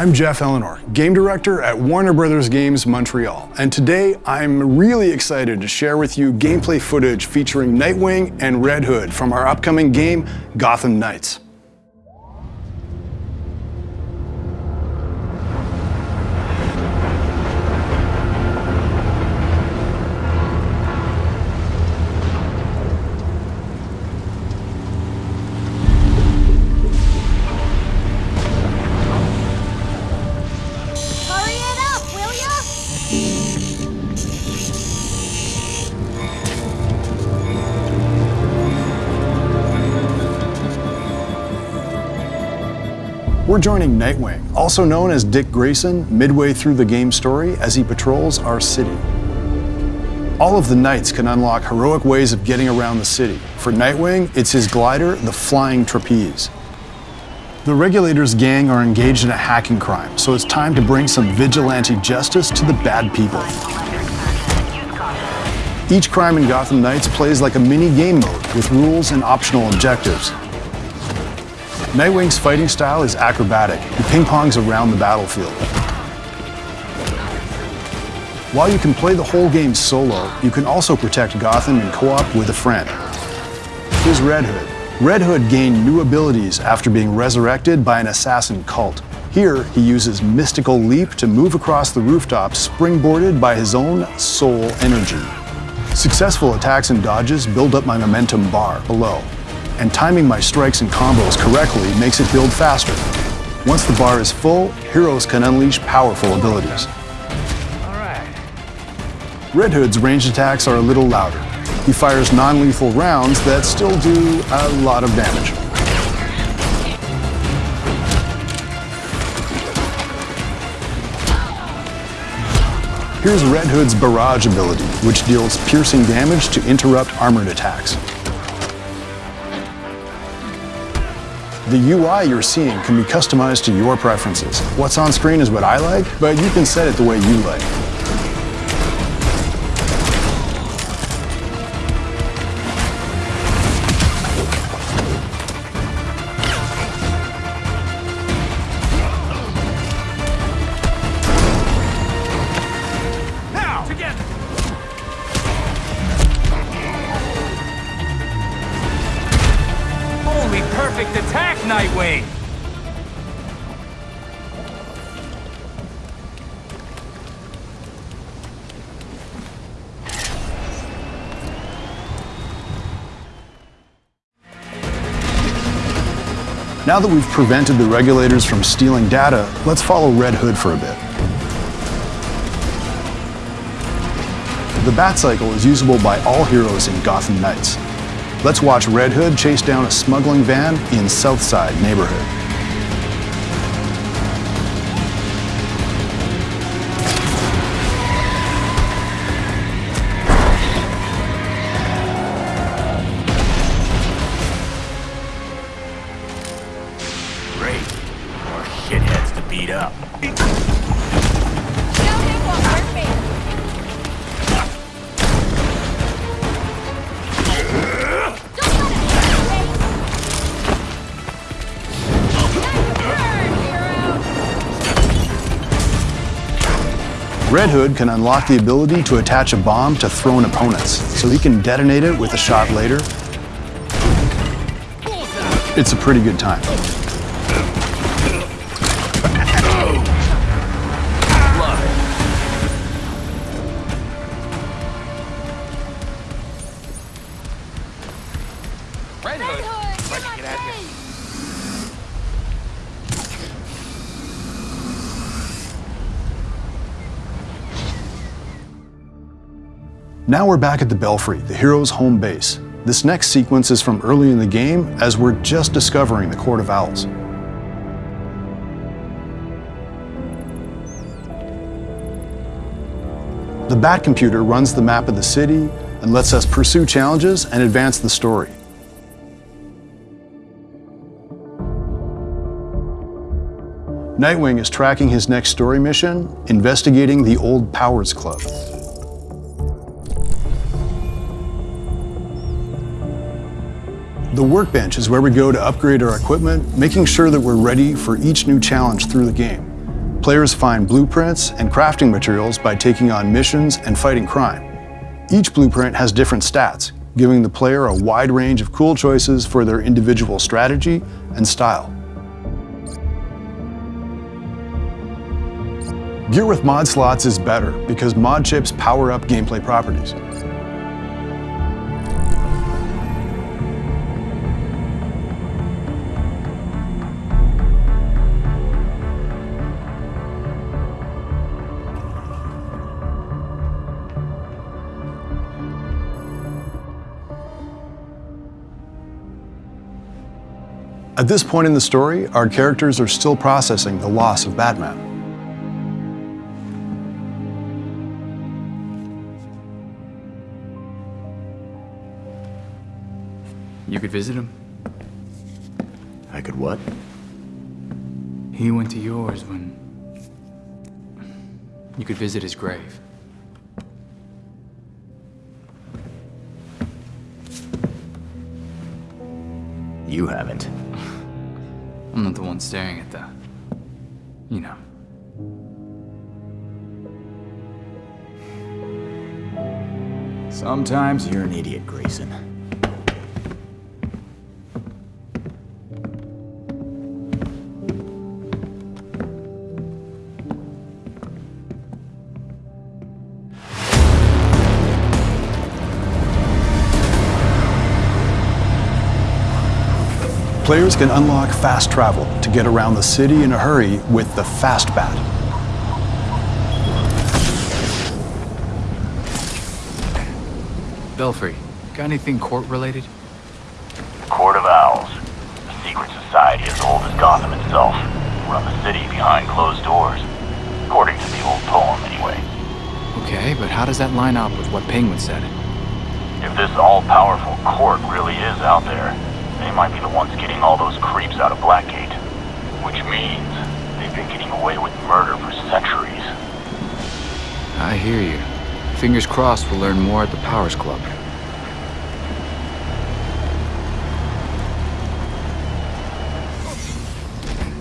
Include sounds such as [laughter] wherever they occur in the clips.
I'm Geoff Ellenor, Game Director at Warner Brothers Games Montreal, and today I'm really excited to share with you gameplay footage featuring Nightwing and Red Hood from our upcoming game, Gotham Knights. We're joining Nightwing, also known as Dick Grayson, midway through the game story as he patrols our city. All of the Knights can unlock heroic ways of getting around the city. For Nightwing, it's his glider, the Flying Trapeze. The Regulators gang are engaged in a hacking crime, so it's time to bring some vigilante justice to the bad people. Each crime in Gotham Knights plays like a mini game mode with rules and optional objectives. Nightwing's fighting style is acrobatic. He ping-pongs around the battlefield. While you can play the whole game solo, you can also protect Gotham in co-op with a friend. Here's Red Hood. Red Hood gained new abilities after being resurrected by an assassin cult. Here, he uses Mystical Leap to move across the rooftop, springboarded by his own soul energy. Successful attacks and dodges build up my momentum bar below, and timing my strikes and combos correctly makes it build faster. Once the bar is full, heroes can unleash powerful abilities. Red Hood's ranged attacks are a little louder. He fires non-lethal rounds that still do a lot of damage. Here's Red Hood's Barrage ability, which deals piercing damage to interrupt armored attacks. The UI you're seeing can be customized to your preferences. What's on screen is what I like, but you can set it the way you like. Now that we've prevented the regulators from stealing data, let's follow Red Hood for a bit. The Batcycle is usable by all heroes in Gotham Knights. Let's watch Red Hood chase down a smuggling van in Southside neighborhood. Red Hood can unlock the ability to attach a bomb to thrown opponents, so he can detonate it with a shot later. It's a pretty good time. Now we're back at the Belfry, the hero's home base. This next sequence is from early in the game as we're just discovering the Court of Owls. The Bat computer runs the map of the city and lets us pursue challenges and advance the story. Nightwing is tracking his next story mission, investigating the Old Powers Club. The workbench is where we go to upgrade our equipment, making sure that we're ready for each new challenge through the game. Players find blueprints and crafting materials by taking on missions and fighting crime. Each blueprint has different stats, giving the player a wide range of cool choices for their individual strategy and style. Gear with mod slots is better because mod chips power up gameplay properties. At this point in the story, our characters are still processing the loss of Batman. You could visit him. I could what? He went to yours when... You could visit his grave. You haven't. I'm not the one staring at the... You know. Sometimes you're an idiot, Grayson. Players can unlock fast travel to get around the city in a hurry with the Fast Bat. Belfry, got anything court-related? The court of Owls. A secret society as old as Gotham itself. Run the city behind closed doors. According to the old poem, anyway. Okay, but how does that line up with what Penguin said? If this all-powerful court really is out there, they might be the ones getting all those creeps out of Blackgate. Which means they've been getting away with murder for centuries. I hear you. Fingers crossed we'll learn more at the Powers Club.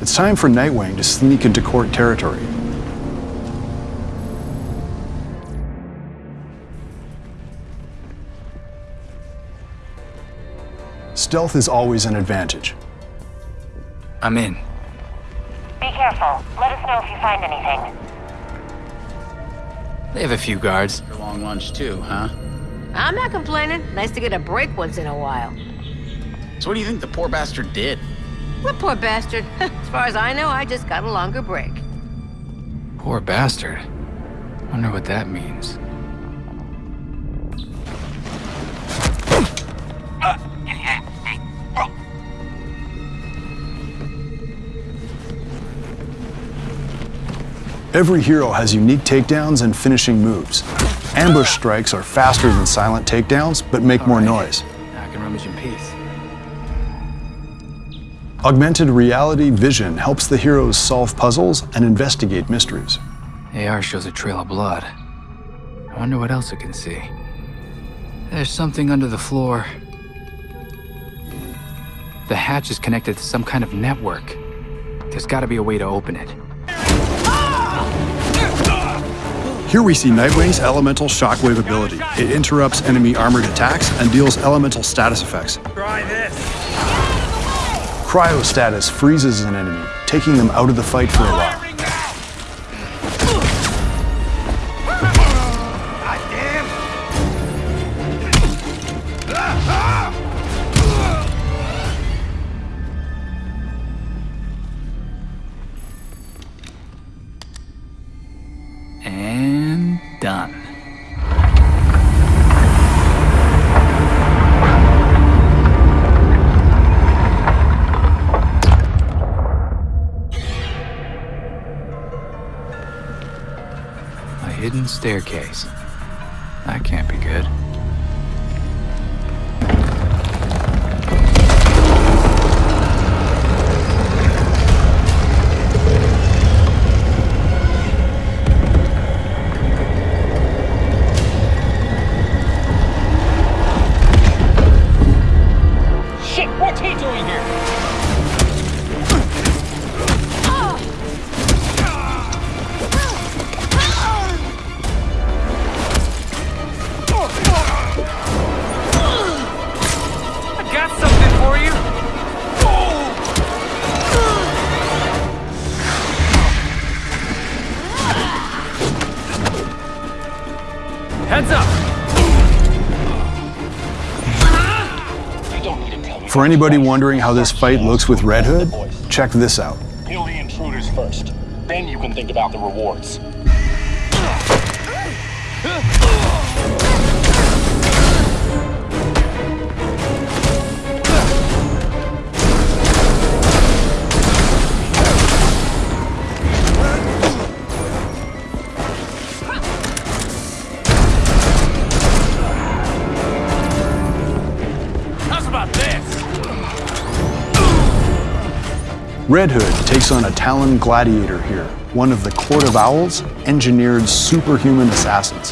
It's time for Nightwing to sneak into court territory. Stealth is always an advantage. I'm in. Be careful. Let us know if you find anything. They have a few guards. Long lunch too, huh? I'm not complaining. Nice to get a break once in a while. So what do you think the poor bastard did? What poor bastard? [laughs] as far as I know, I just got a longer break. Poor bastard. Wonder what that means. Every hero has unique takedowns and finishing moves. Ambush strikes are faster than silent takedowns, but make more noise. Now I can rummage in peace. Augmented reality vision helps the heroes solve puzzles and investigate mysteries. AR shows a trail of blood. I wonder what else it can see. There's something under the floor. The hatch is connected to some kind of network. There's gotta be a way to open it. Here we see Nightwing's elemental shockwave ability. It interrupts enemy armored attacks and deals elemental status effects. Try this! Cryo status freezes an enemy, taking them out of the fight for a while. Hidden staircase. That can't be good. For anybody wondering how this fight looks with Red Hood, check this out. Kill the intruders first. Then you can think about the rewards. Red Hood takes on a Talon Gladiator here, one of the Court of Owls' engineered superhuman assassins.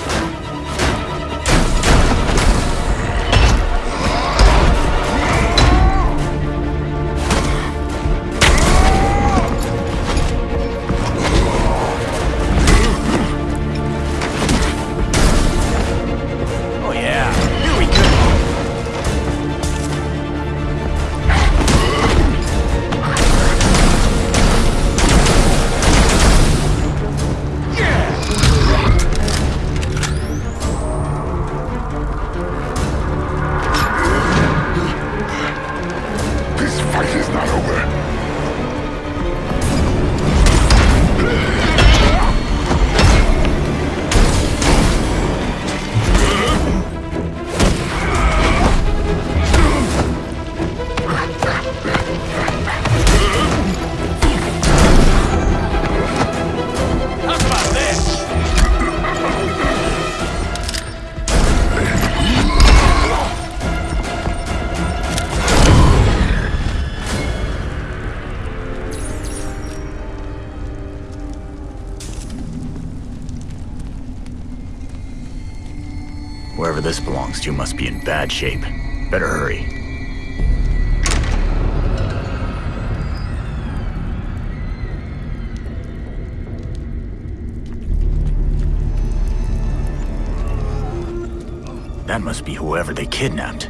Belongs to must be in bad shape. Better hurry. That must be whoever they kidnapped.